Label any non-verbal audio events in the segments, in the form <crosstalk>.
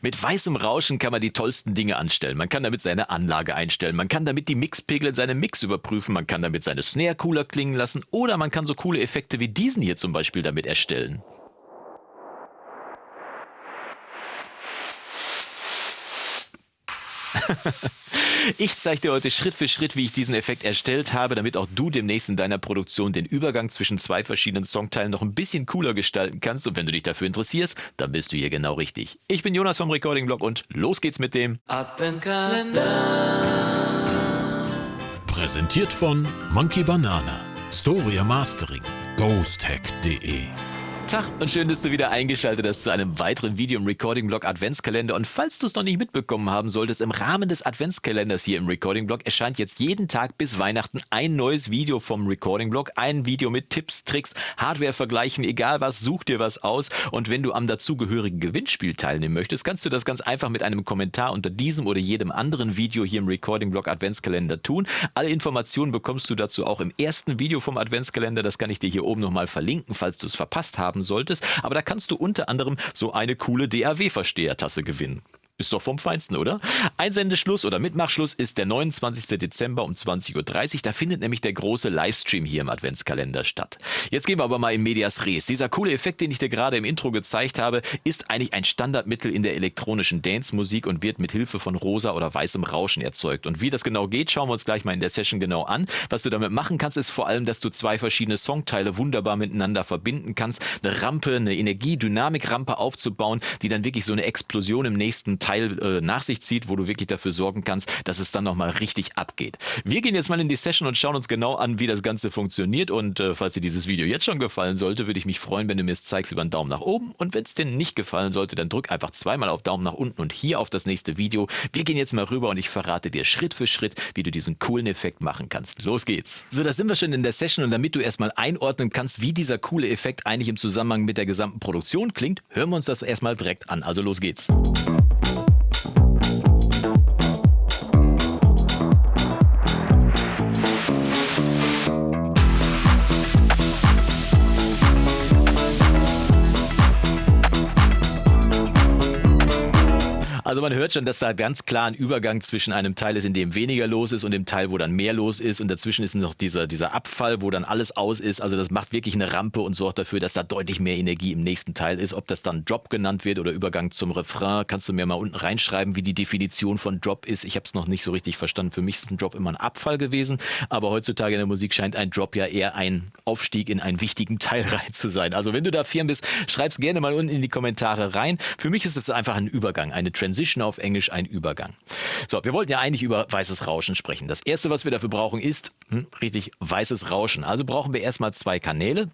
Mit weißem Rauschen kann man die tollsten Dinge anstellen. Man kann damit seine Anlage einstellen, man kann damit die Mixpegel in seinem Mix überprüfen, man kann damit seine Snare cooler klingen lassen oder man kann so coole Effekte wie diesen hier zum Beispiel damit erstellen. <laughs> ich zeige dir heute Schritt für Schritt, wie ich diesen Effekt erstellt habe, damit auch du demnächst in deiner Produktion den Übergang zwischen zwei verschiedenen Songteilen noch ein bisschen cooler gestalten kannst. Und wenn du dich dafür interessierst, dann bist du hier genau richtig. Ich bin Jonas vom Recording Blog und los geht's mit dem Adventskalender. Präsentiert von Monkey Banana, Storia Mastering, ghosthack.de. Tag und schön, dass du wieder eingeschaltet hast zu einem weiteren Video im Recording-Blog Adventskalender. Und falls du es noch nicht mitbekommen haben solltest, im Rahmen des Adventskalenders hier im Recording-Blog erscheint jetzt jeden Tag bis Weihnachten ein neues Video vom Recording-Blog. Ein Video mit Tipps, Tricks, Hardware-Vergleichen, egal was, such dir was aus. Und wenn du am dazugehörigen Gewinnspiel teilnehmen möchtest, kannst du das ganz einfach mit einem Kommentar unter diesem oder jedem anderen Video hier im Recording-Blog Adventskalender tun. Alle Informationen bekommst du dazu auch im ersten Video vom Adventskalender. Das kann ich dir hier oben nochmal verlinken, falls du es verpasst haben haben solltest. Aber da kannst du unter anderem so eine coole DAW-Verstehertasse gewinnen. Ist doch vom Feinsten, oder? Einsendeschluss oder Mitmachschluss ist der 29. Dezember um 20.30 Uhr. Da findet nämlich der große Livestream hier im Adventskalender statt. Jetzt gehen wir aber mal in Medias Res. Dieser coole Effekt, den ich dir gerade im Intro gezeigt habe, ist eigentlich ein Standardmittel in der elektronischen Dance-Musik und wird mit Hilfe von rosa oder weißem Rauschen erzeugt. Und wie das genau geht, schauen wir uns gleich mal in der Session genau an. Was du damit machen kannst, ist vor allem, dass du zwei verschiedene Songteile wunderbar miteinander verbinden kannst. Eine Rampe, eine Energie-Dynamik-Rampe aufzubauen, die dann wirklich so eine Explosion im nächsten Teil Teil äh, nach sich zieht, wo du wirklich dafür sorgen kannst, dass es dann nochmal richtig abgeht. Wir gehen jetzt mal in die Session und schauen uns genau an, wie das Ganze funktioniert. Und äh, falls dir dieses Video jetzt schon gefallen sollte, würde ich mich freuen, wenn du mir es zeigst über einen Daumen nach oben. Und wenn es dir nicht gefallen sollte, dann drück einfach zweimal auf Daumen nach unten und hier auf das nächste Video. Wir gehen jetzt mal rüber und ich verrate dir Schritt für Schritt, wie du diesen coolen Effekt machen kannst. Los geht's. So, da sind wir schon in der Session und damit du erstmal einordnen kannst, wie dieser coole Effekt eigentlich im Zusammenhang mit der gesamten Produktion klingt, hören wir uns das erstmal direkt an. Also los geht's. Also man hört schon, dass da ganz klar ein Übergang zwischen einem Teil ist, in dem weniger los ist und dem Teil, wo dann mehr los ist. Und dazwischen ist noch dieser, dieser Abfall, wo dann alles aus ist. Also das macht wirklich eine Rampe und sorgt dafür, dass da deutlich mehr Energie im nächsten Teil ist. Ob das dann Drop genannt wird oder Übergang zum Refrain, kannst du mir mal unten reinschreiben, wie die Definition von Drop ist. Ich habe es noch nicht so richtig verstanden. Für mich ist ein Drop immer ein Abfall gewesen. Aber heutzutage in der Musik scheint ein Drop ja eher ein Aufstieg in einen wichtigen <laughs> Teil rein zu sein. Also wenn du da firm bist, schreib es gerne mal unten in die Kommentare rein. Für mich ist es einfach ein Übergang, eine Transition Transition auf Englisch ein Übergang. So, wir wollten ja eigentlich über weißes Rauschen sprechen. Das erste, was wir dafür brauchen, ist hm, richtig weißes Rauschen. Also brauchen wir erstmal zwei Kanäle.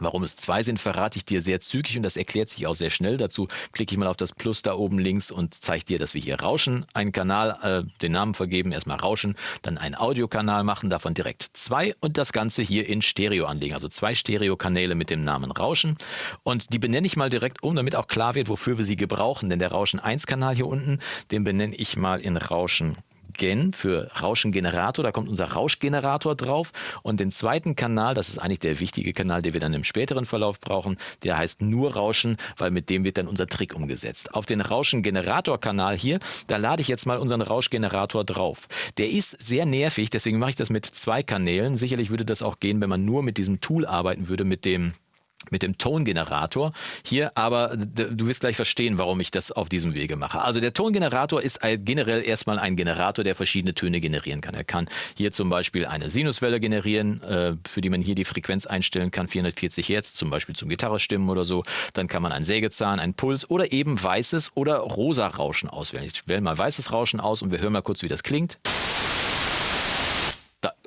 Warum es zwei sind, verrate ich dir sehr zügig und das erklärt sich auch sehr schnell. Dazu klicke ich mal auf das Plus da oben links und zeige dir, dass wir hier Rauschen, einen Kanal, äh, den Namen vergeben, erstmal Rauschen, dann einen Audiokanal machen, davon direkt zwei und das Ganze hier in Stereo anlegen. Also zwei Stereokanäle mit dem Namen Rauschen und die benenne ich mal direkt um, damit auch klar wird, wofür wir sie gebrauchen. Denn der Rauschen 1 Kanal hier unten, den benenne ich mal in Rauschen Gen für Rauschengenerator. Da kommt unser Rauschgenerator drauf. Und den zweiten Kanal, das ist eigentlich der wichtige Kanal, den wir dann im späteren Verlauf brauchen, der heißt nur Rauschen, weil mit dem wird dann unser Trick umgesetzt. Auf den Rauschengenerator-Kanal hier, da lade ich jetzt mal unseren Rauschgenerator drauf. Der ist sehr nervig, deswegen mache ich das mit zwei Kanälen. Sicherlich würde das auch gehen, wenn man nur mit diesem Tool arbeiten würde, mit dem mit dem Tongenerator hier, aber du wirst gleich verstehen, warum ich das auf diesem Wege mache. Also der Tongenerator ist generell erstmal ein Generator, der verschiedene Töne generieren kann. Er kann hier zum Beispiel eine Sinuswelle generieren, äh, für die man hier die Frequenz einstellen kann, 440 Hertz, zum Beispiel zum Gitarrestimmen oder so. Dann kann man einen Sägezahn, einen Puls oder eben weißes oder rosa Rauschen auswählen. Ich wähle mal weißes Rauschen aus und wir hören mal kurz, wie das klingt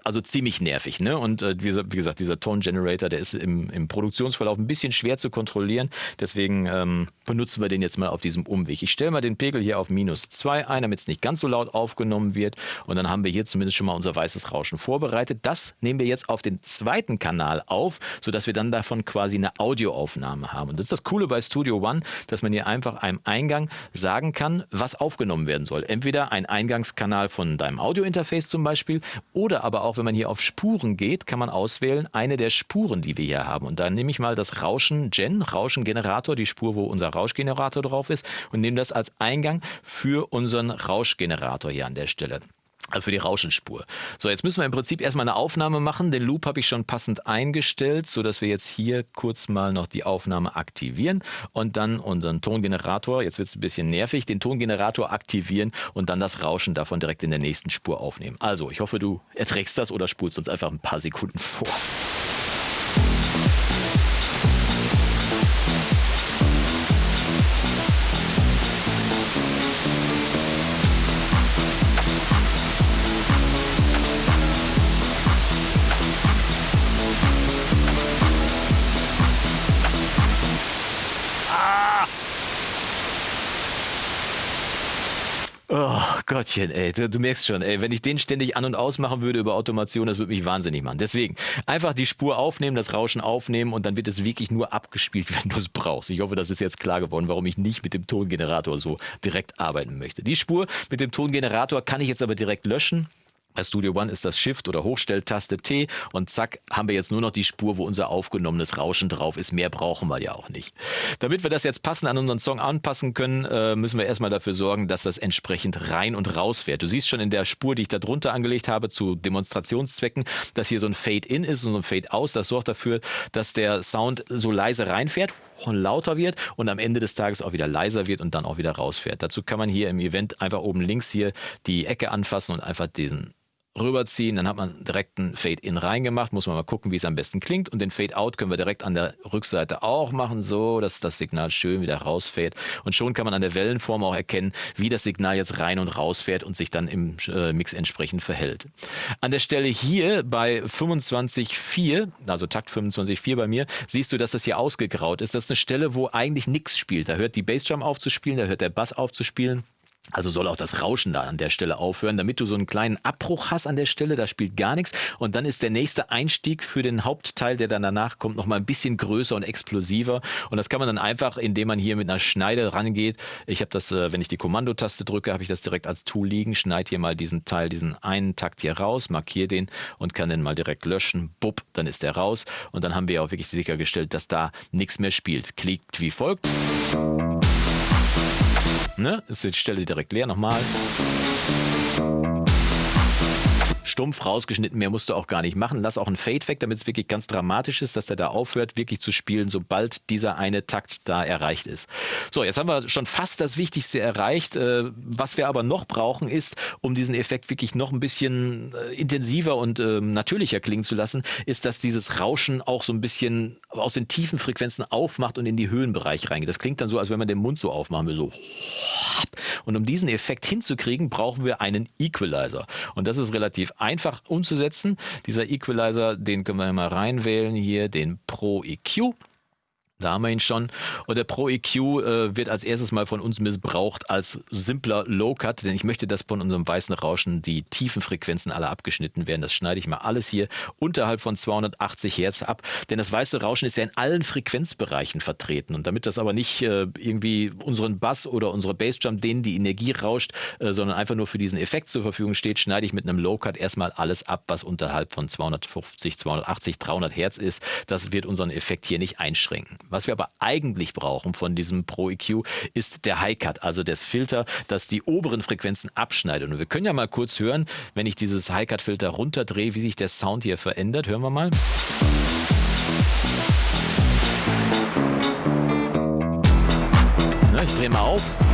also ziemlich nervig. Ne? Und äh, wie, gesagt, dieser Tone Generator, der ist im, im, Produktionsverlauf ein bisschen schwer zu kontrollieren. Deswegen ähm, benutzen wir den jetzt mal auf diesem Umweg. Ich stelle mal den Pegel hier auf minus 2 ein, damit es nicht ganz so laut aufgenommen wird. Und dann haben wir hier zumindest schon mal unser weißes Rauschen vorbereitet. Das nehmen wir jetzt auf den zweiten Kanal auf, sodass wir dann davon quasi eine Audioaufnahme haben. Und das ist das Coole bei Studio One, dass man hier einfach einem Eingang sagen kann, was aufgenommen werden soll. Entweder ein Eingangskanal von deinem Audiointerface zum Beispiel oder aber auch auch wenn man hier auf Spuren geht, kann man auswählen eine der Spuren, die wir hier haben. Und dann nehme ich mal das Rauschen Gen, Rauschengenerator, die Spur, wo unser Rauschgenerator drauf ist, und nehme das als Eingang für unseren Rauschgenerator hier an der Stelle. Also für die Rauschenspur. So, jetzt müssen wir im Prinzip erstmal eine Aufnahme machen. Den Loop habe ich schon passend eingestellt, sodass wir jetzt hier kurz mal noch die Aufnahme aktivieren und dann unseren Tongenerator, jetzt wird es ein bisschen nervig, den Tongenerator aktivieren und dann das Rauschen davon direkt in der nächsten Spur aufnehmen. Also, ich hoffe, du erträgst das oder spulst uns einfach ein paar Sekunden vor. Gottchen, ey, du, merkst schon, ey, wenn ich den ständig an- und ausmachen würde über Automation, das würde mich wahnsinnig machen. Deswegen einfach die Spur aufnehmen, das Rauschen aufnehmen und dann wird es wirklich nur abgespielt, <laughs> wenn du es brauchst. Ich hoffe, das ist jetzt klar geworden, warum ich nicht mit dem Tongenerator so direkt arbeiten möchte. Die Spur mit dem Tongenerator kann ich jetzt aber direkt löschen. Bei Studio One ist das Shift oder Hochstelltaste T und zack, haben wir jetzt nur noch die Spur, wo unser aufgenommenes Rauschen drauf ist. Mehr brauchen wir ja auch nicht. Damit wir das jetzt passend an unseren Song anpassen können, äh, müssen wir erstmal dafür sorgen, dass das entsprechend rein und raus fährt. Du siehst schon in der Spur, die ich da drunter angelegt habe, zu Demonstrationszwecken, dass hier so ein Fade-In ist und so ein Fade-Aus. Das sorgt dafür, dass der Sound so leise reinfährt und lauter wird und am Ende des Tages auch wieder leiser wird und dann auch wieder rausfährt. Dazu kann man hier im Event einfach oben links hier die Ecke anfassen und einfach diesen rüberziehen, dann hat man direkt ein Fade-In reingemacht, muss man mal gucken, wie es am besten klingt und den Fade-Out können wir direkt an der Rückseite auch machen, so, dass das Signal schön wieder rausfährt und schon kann man an der Wellenform auch erkennen, wie das Signal jetzt rein und rausfährt und sich dann im äh, Mix entsprechend verhält. An der Stelle hier bei 25.4, also Takt 25.4 bei mir, siehst du, dass das hier ausgegraut ist. Das ist eine Stelle, wo eigentlich nichts spielt. Da hört die Bassdrum aufzuspielen, da hört der Bass aufzuspielen. Also soll auch das Rauschen da an der Stelle aufhören, damit du so einen kleinen Abbruch hast an der Stelle, da spielt gar nichts. Und dann ist der nächste Einstieg für den Hauptteil, der dann danach kommt, nochmal ein bisschen größer und explosiver. Und das kann man dann einfach, indem man hier mit einer Schneide rangeht. Ich habe das, äh, wenn ich die Kommandotaste drücke, habe ich das direkt als Tool liegen, schneide hier mal diesen Teil, diesen einen Takt hier raus, markiere den und kann den mal direkt löschen. Bupp, dann ist der raus. Und dann haben wir auch wirklich sichergestellt, dass da nichts mehr spielt. Klickt wie folgt. Ne? Ist die Stelle direkt leer. Nochmal stumpf rausgeschnitten, mehr musst du auch gar nicht machen. Lass auch ein Fade weg, damit es wirklich ganz dramatisch ist, dass der da aufhört, wirklich zu spielen, sobald dieser eine Takt da erreicht ist. So, jetzt haben wir schon fast das Wichtigste erreicht. Äh, was wir aber noch brauchen, ist, um diesen Effekt wirklich noch ein bisschen äh, intensiver und ähm, natürlicher klingen zu lassen, ist, dass dieses Rauschen auch so ein bisschen aus den tiefen Frequenzen aufmacht und in die Höhenbereich reingeht. Das klingt dann so, als wenn man den Mund so aufmachen will, so. Und um diesen Effekt hinzukriegen, brauchen wir einen Equalizer. Und das ist relativ einfach umzusetzen. Dieser Equalizer, den können wir mal reinwählen hier, den Pro EQ. Da haben wir ihn schon. Und der Pro EQ äh, wird als erstes mal von uns missbraucht als simpler Low-Cut, denn ich möchte, dass von unserem weißen Rauschen die tiefen Frequenzen alle abgeschnitten werden. Das schneide ich mal alles hier unterhalb von 280 Hertz ab, denn das weiße Rauschen ist ja in allen Frequenzbereichen vertreten. Und damit das aber nicht äh, irgendwie unseren Bass oder unsere Bassdrum, denen die Energie rauscht, äh, sondern einfach nur für diesen Effekt zur Verfügung steht, schneide ich mit einem Low-Cut erstmal alles ab, was unterhalb von 250, 280, 300 Hertz ist. Das wird unseren Effekt hier nicht einschränken. Was wir aber eigentlich brauchen von diesem Pro EQ ist der High Cut, also das Filter, das die oberen Frequenzen abschneidet. Und wir können ja mal kurz hören, wenn ich dieses High Cut Filter runterdrehe, wie sich der Sound hier verändert. Hören wir mal. Ich drehe mal auf.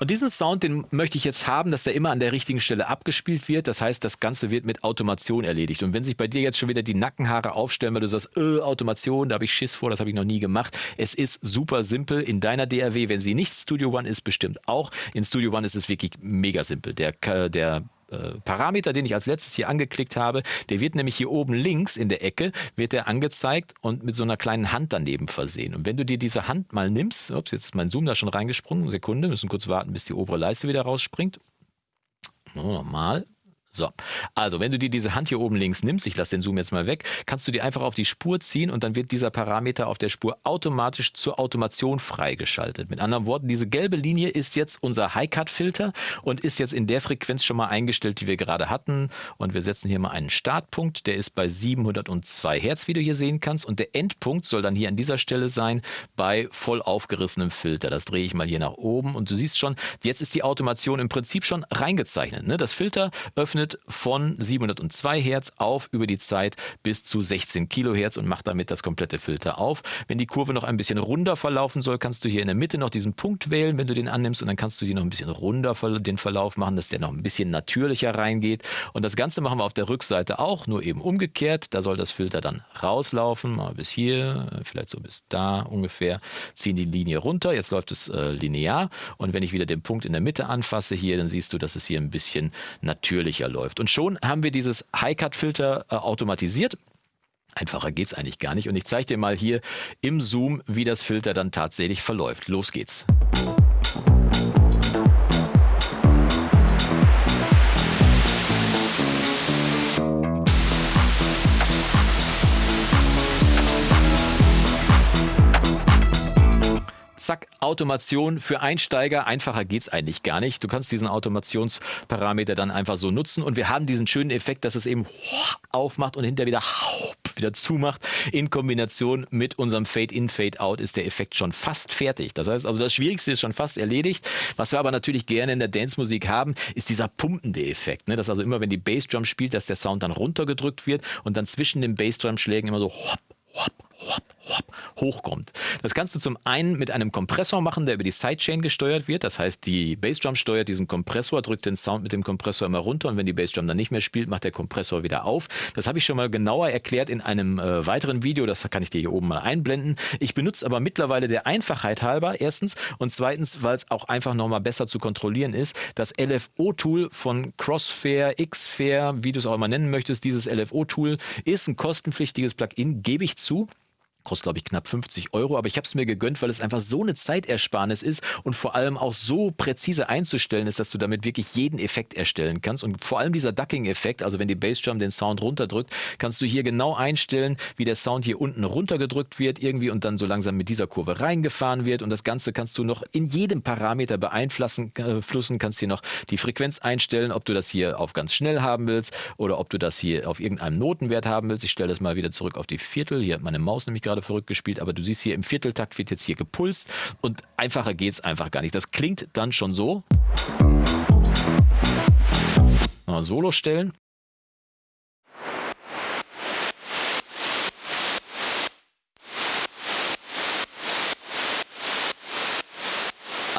Und diesen Sound, den möchte ich jetzt haben, dass der immer an der richtigen Stelle abgespielt wird. Das heißt, das Ganze wird mit Automation erledigt. Und wenn sich bei dir jetzt schon wieder die Nackenhaare aufstellen, weil du sagst, äh, Automation, da habe ich Schiss vor, das habe ich noch nie gemacht. Es ist super simpel in deiner DRW. Wenn sie nicht Studio One ist, bestimmt auch. In Studio One ist es wirklich mega simpel. Der, der äh, Parameter, den ich als letztes hier angeklickt habe, der wird nämlich hier oben links in der Ecke, wird der angezeigt und mit so einer kleinen Hand daneben versehen. Und wenn du dir diese Hand mal nimmst, ups, jetzt ist mein Zoom da schon reingesprungen, Sekunde, müssen kurz warten, bis die obere Leiste wieder rausspringt. Nochmal. So, also wenn du dir diese Hand hier oben links nimmst, ich lasse den Zoom jetzt mal weg, kannst du dir einfach auf die Spur ziehen und dann wird dieser Parameter auf der Spur automatisch zur Automation freigeschaltet. Mit anderen Worten, diese gelbe Linie ist jetzt unser High-Cut-Filter und ist jetzt in der Frequenz schon mal eingestellt, die wir gerade hatten. Und wir setzen hier mal einen Startpunkt, der ist bei 702 Hertz, wie du hier sehen kannst. Und der Endpunkt soll dann hier an dieser Stelle sein bei voll aufgerissenem Filter. Das drehe ich mal hier nach oben und du siehst schon, jetzt ist die Automation im Prinzip schon reingezeichnet. Ne? Das Filter öffnet berechnet von 702 Hertz auf über die Zeit bis zu 16 Kilohertz und macht damit das komplette Filter auf. Wenn die Kurve noch ein bisschen runder verlaufen soll, kannst du hier in der Mitte noch diesen Punkt wählen, wenn du den annimmst und dann kannst du die noch ein bisschen runder den Verlauf machen, dass der noch ein bisschen natürlicher reingeht. Und das Ganze machen wir auf der Rückseite auch, nur eben umgekehrt. Da soll das Filter dann rauslaufen, mal bis hier, vielleicht so bis da ungefähr. Ziehen die Linie runter, jetzt läuft es äh, linear und wenn ich wieder den Punkt in der Mitte anfasse hier, dann siehst du, dass es hier ein bisschen natürlicher läuft. Und schon haben wir dieses High-Cut-Filter äh, automatisiert. Einfacher geht es eigentlich gar nicht. Und ich zeige dir mal hier im Zoom, wie das Filter dann tatsächlich verläuft. Los geht's. Automation für Einsteiger. Einfacher geht es eigentlich gar nicht. Du kannst diesen Automationsparameter dann einfach so nutzen und wir haben diesen schönen Effekt, dass es eben aufmacht und hinterher wieder wieder zumacht. In Kombination mit unserem Fade-In, Fade-Out ist der Effekt schon fast fertig. Das heißt, also das Schwierigste ist schon fast erledigt. Was wir aber natürlich gerne in der Dance-Musik haben, ist dieser pumpende Effekt. Ne? Dass also immer, wenn die Bassdrum spielt, dass der Sound dann runtergedrückt wird und dann zwischen den Bassdrum-Schlägen immer so hopp, hopp, hopp, hochkommt. Das kannst du zum einen mit einem Kompressor machen, der über die Sidechain gesteuert wird. Das heißt, die Bassdrum steuert diesen Kompressor, drückt den Sound mit dem Kompressor immer runter und wenn die Bassdrum dann nicht mehr spielt, macht der Kompressor wieder auf. Das habe ich schon mal genauer erklärt in einem äh, weiteren Video. Das kann ich dir hier oben mal einblenden. Ich benutze aber mittlerweile der Einfachheit halber erstens und zweitens, weil es auch einfach nochmal besser zu kontrollieren ist, das LFO-Tool von Crossfair, Xfair, wie du es auch immer nennen möchtest. Dieses LFO-Tool ist ein kostenpflichtiges Plugin, gebe ich zu. Kostet, glaube ich, knapp 50 Euro, aber ich habe es mir gegönnt, weil es einfach so eine Zeitersparnis ist und vor allem auch so präzise einzustellen ist, dass du damit wirklich jeden Effekt erstellen kannst. Und vor allem dieser Ducking-Effekt, also wenn die Bassdrum den Sound runterdrückt, kannst du hier genau einstellen, wie der Sound hier unten runtergedrückt wird irgendwie und dann so langsam mit dieser Kurve reingefahren wird. Und das Ganze kannst du noch in jedem Parameter beeinflussen, äh, kannst hier noch die Frequenz einstellen, ob du das hier auf ganz schnell haben willst oder ob du das hier auf irgendeinem Notenwert haben willst. Ich stelle das mal wieder zurück auf die Viertel. Hier hat meine Maus nämlich gerade gerade verrückt gespielt, aber du siehst hier im Vierteltakt wird jetzt hier gepulst und einfacher geht es einfach gar nicht. Das klingt dann schon so. Solo stellen.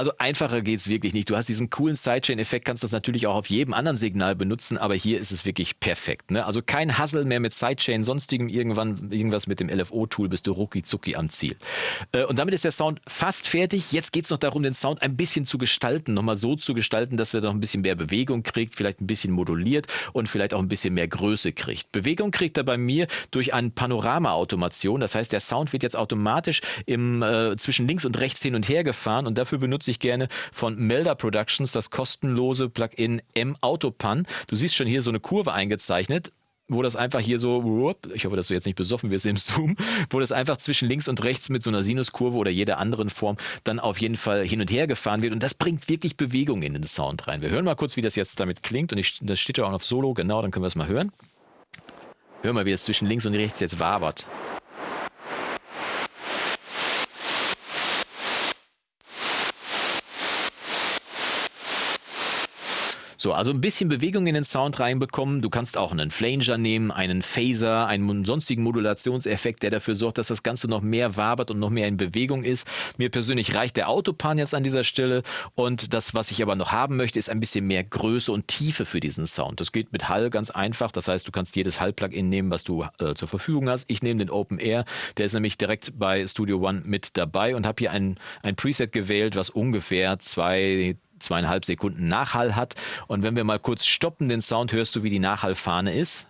Also einfacher geht es wirklich nicht. Du hast diesen coolen Sidechain-Effekt, kannst das natürlich auch auf jedem anderen Signal benutzen, aber hier ist es wirklich perfekt. Ne? Also kein Hassel mehr mit Sidechain, sonstigem irgendwann irgendwas mit dem LFO-Tool, bist du rucki zucki am Ziel. Äh, und damit ist der Sound fast fertig. Jetzt geht es noch darum, den Sound ein bisschen zu gestalten, nochmal so zu gestalten, dass er noch ein bisschen mehr Bewegung kriegt, vielleicht ein bisschen moduliert und vielleicht auch ein bisschen mehr Größe kriegt. Bewegung kriegt er bei mir durch eine Panorama-Automation. Das heißt, der Sound wird jetzt automatisch im, äh, zwischen links und rechts hin und her gefahren und dafür benutze ich gerne von Melda Productions das kostenlose Plugin M-Autopan. Du siehst schon hier so eine Kurve eingezeichnet wo das einfach hier so, ich hoffe, dass du jetzt nicht besoffen wirst im Zoom, wo das einfach zwischen links und rechts mit so einer Sinuskurve oder jeder anderen Form dann auf jeden Fall hin und her gefahren wird. Und das bringt wirklich Bewegung in den Sound rein. Wir hören mal kurz, wie das jetzt damit klingt. Und ich, das steht ja auch auf Solo, genau, dann können wir es mal hören. Hör mal, wie es zwischen links und rechts jetzt wabert. So, also ein bisschen Bewegung in den Sound reinbekommen. Du kannst auch einen Flanger nehmen, einen Phaser, einen sonstigen Modulationseffekt, der dafür sorgt, dass das Ganze noch mehr wabert und noch mehr in Bewegung ist. Mir persönlich reicht der Autopan jetzt an dieser Stelle. Und das, was ich aber noch haben möchte, ist ein bisschen mehr Größe und Tiefe für diesen Sound. Das geht mit Hall ganz einfach. Das heißt, du kannst jedes Hall-Plugin nehmen, was du äh, zur Verfügung hast. Ich nehme den Open Air. Der ist nämlich direkt bei Studio One mit dabei und habe hier ein, ein Preset gewählt, was ungefähr zwei zweieinhalb Sekunden Nachhall hat. Und wenn wir mal kurz stoppen den Sound, hörst du, wie die Nachhallfahne ist.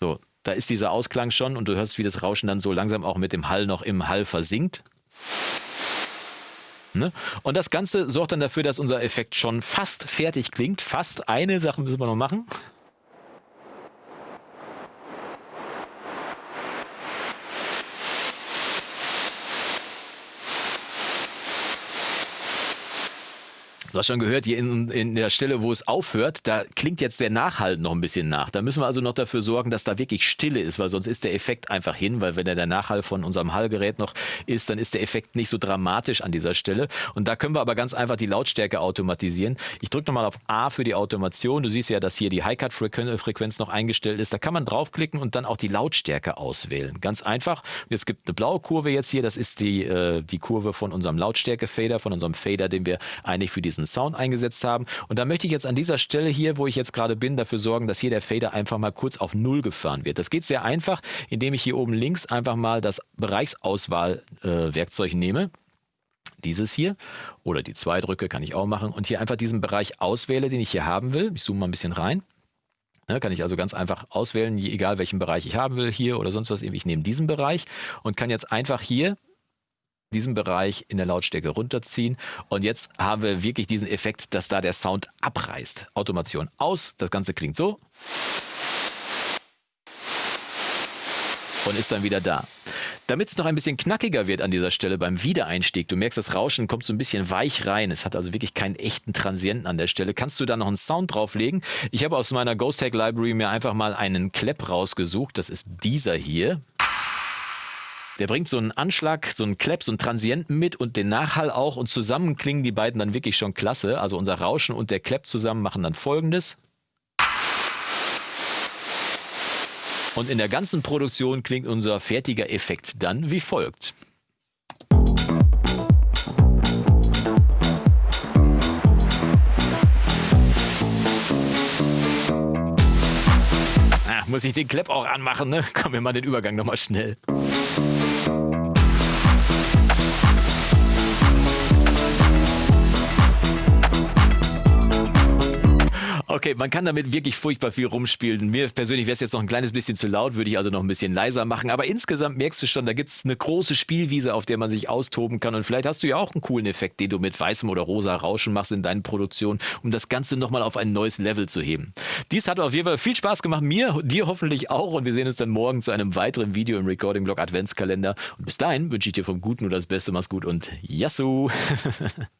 So, da ist dieser Ausklang schon und du hörst, wie das Rauschen dann so langsam auch mit dem Hall noch im Hall versinkt. Ne? Und das Ganze sorgt dann dafür, dass unser Effekt schon fast fertig klingt. Fast eine Sache müssen wir noch machen. Du hast schon gehört, hier in, in der Stelle, wo es aufhört, da klingt jetzt der Nachhall noch ein bisschen nach. Da müssen wir also noch dafür sorgen, dass da wirklich Stille ist, weil sonst ist der Effekt einfach hin, weil wenn der Nachhall von unserem Hallgerät noch ist, dann ist der Effekt nicht so dramatisch an dieser Stelle. Und da können wir aber ganz einfach die Lautstärke automatisieren. Ich drücke nochmal auf A für die Automation. Du siehst ja, dass hier die High-Cut-Frequenz noch eingestellt ist. Da kann man draufklicken und dann auch die Lautstärke auswählen. Ganz einfach. Jetzt gibt eine blaue Kurve jetzt hier. Das ist die, äh, die Kurve von unserem Lautstärke-Fader, von unserem Fader, den wir eigentlich für diesen diesen Sound eingesetzt haben. Und da möchte ich jetzt an dieser Stelle hier, wo ich jetzt gerade bin, dafür sorgen, dass hier der Fader einfach mal kurz auf Null gefahren wird. Das geht sehr einfach, indem ich hier oben links einfach mal das Bereichsauswahl-Werkzeug äh, nehme dieses hier oder die zwei drücke, kann ich auch machen und hier einfach diesen Bereich auswähle, den ich hier haben will. Ich zoome mal ein bisschen rein. Ja, kann ich also ganz einfach auswählen, egal welchen Bereich ich haben will, hier oder sonst was. Ich nehme diesen Bereich und kann jetzt einfach hier diesen Bereich in der Lautstärke runterziehen. Und jetzt haben wir wirklich diesen Effekt, dass da der Sound abreißt. Automation aus, das Ganze klingt so. Und ist dann wieder da. Damit es noch ein bisschen knackiger wird an dieser Stelle beim Wiedereinstieg, du merkst, das Rauschen kommt so ein bisschen weich rein. Es hat also wirklich keinen echten Transienten an der Stelle. Kannst du da noch einen Sound drauflegen? Ich habe aus meiner Ghost Tag Library mir einfach mal einen Klepp rausgesucht. Das ist dieser hier. Der bringt so einen Anschlag, so einen Klepp, so einen Transienten mit und den Nachhall auch und zusammen klingen die beiden dann wirklich schon klasse. Also unser Rauschen und der Klepp zusammen machen dann folgendes. Und in der ganzen Produktion klingt unser fertiger Effekt dann wie folgt. Ah, muss ich den Klepp auch anmachen, ne? Komm, wir mal den Übergang nochmal schnell. Okay, man kann damit wirklich furchtbar viel rumspielen. Mir persönlich wäre es jetzt noch ein kleines bisschen zu laut, würde ich also noch ein bisschen leiser machen. Aber insgesamt merkst du schon, da gibt es eine große Spielwiese, auf der man sich austoben kann. Und vielleicht hast du ja auch einen coolen Effekt, den du mit weißem oder rosa Rauschen machst in deinen Produktionen, um das Ganze nochmal auf ein neues Level zu heben. Dies hat auf jeden Fall viel Spaß gemacht, mir, dir hoffentlich auch. Und wir sehen uns dann morgen zu einem weiteren Video im Recording Blog Adventskalender. Und bis dahin wünsche ich dir vom Guten nur das Beste. Mach's gut und Yassou! <laughs>